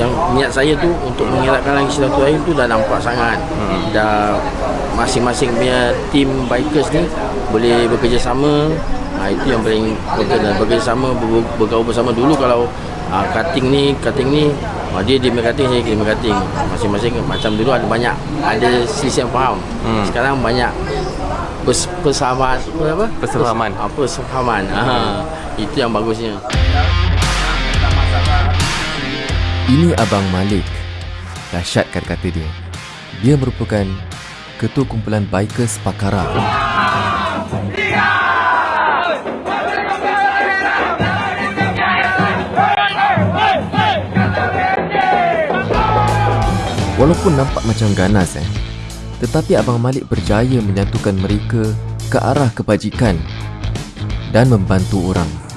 yang niat saya tu untuk mengelakkan lagi silaturahim tu dah nampak sangat. Hmm. dah masing-masing punya tim bikers ni boleh bekerjasama. Ha, itu yang paling penting dan bekerjasama ber, bergaul bersama dulu kalau ha, cutting ni cutting ni ha, dia dia cutting saya dia cutting. Masing-masing macam dulu ada banyak ada sisi yang faham. Hmm. sekarang banyak pers, persahaman apa? Persahaman. Ha, persahaman. Ha, itu yang bagusnya ini Abang Malik. Dahsyat kata-kata dia. Dia merupakan Ketua Kumpulan Bikers Pakara. Walaupun nampak macam ganas eh, tetapi Abang Malik berjaya menyatukan mereka ke arah kebajikan dan membantu orang.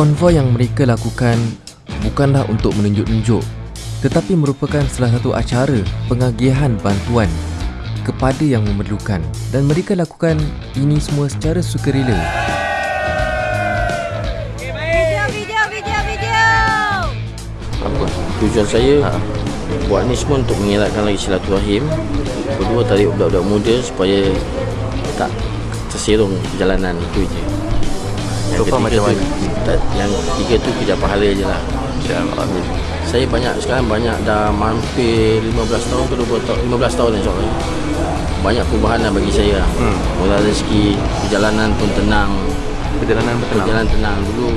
Konvoi yang mereka lakukan bukanlah untuk menunjuk-nunjuk tetapi merupakan salah satu acara pengagihan bantuan kepada yang memerlukan dan mereka lakukan ini semua secara sukarela. Apa tujuan saya ha. buat ni semua untuk mengelakkan lagi silaturahim. Kedua tarik budak-budak muda supaya tak terserong jalanan itu je. Yang so macam mana? Yang tiga tu kerja pahala je lah. Amin. Saya banyak sekarang banyak dah hampir 15 tahun ke 20 tahun 15 tahun insyaAllah Banyak perubahan lah bagi saya hmm. Mula rezeki Perjalanan pun tenang. Perjalanan pun tenang. Perjalanan tenang. Dulu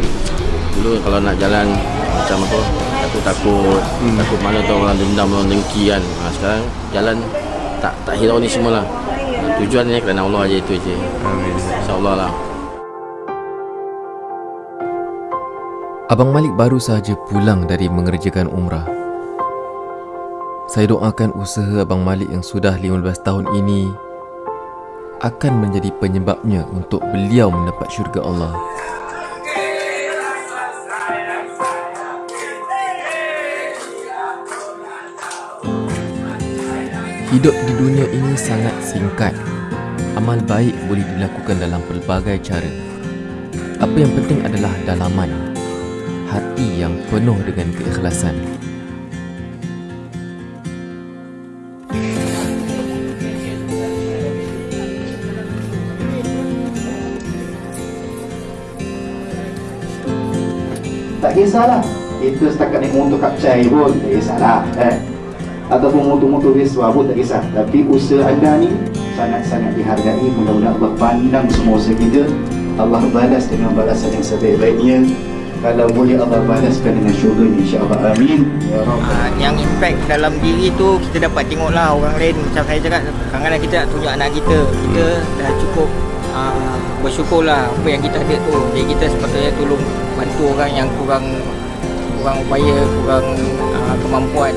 Dulu kalau nak jalan Macam apa Takut-takut hmm. Takut mana tu orang dendam Orang dengki kan. Ha, Sekarang jalan Tak tak hirau ni semua lah. Tujuannya kerana Allah aja itu je Amin. InsyaAllah lah Abang Malik baru sahaja pulang dari mengerjakan umrah. Saya doakan usaha Abang Malik yang sudah 15 tahun ini akan menjadi penyebabnya untuk beliau mendapat syurga Allah. Hidup di dunia ini sangat singkat. Amal baik boleh dilakukan dalam pelbagai cara. Apa yang penting adalah dalaman hati yang penuh dengan keikhlasan. Tak kisahlah. Kita setakat naik motor kapcai pun tak kisahlah. Eh? Ataupun motor-motor biasa pun tak kisah. Tapi usaha anda ni sangat-sangat dihargai. Mudah-mudahan Allah pandang semua usaha kita. Allah balas dengan balasan yang sebaik-baiknya kalau boleh Allah balaskan dengan syurga insya-Allah. Amin. Ya uh, yang impact dalam diri tu kita dapat tengoklah orang lain. Macam saya cakap kadang-kadang kita nak tunjuk anak kita. Kita dah cukup uh, bersyukurlah apa yang kita ada tu. Jadi kita sepatutnya tolong bantu orang yang kurang kurang upaya kurang uh, kemampuan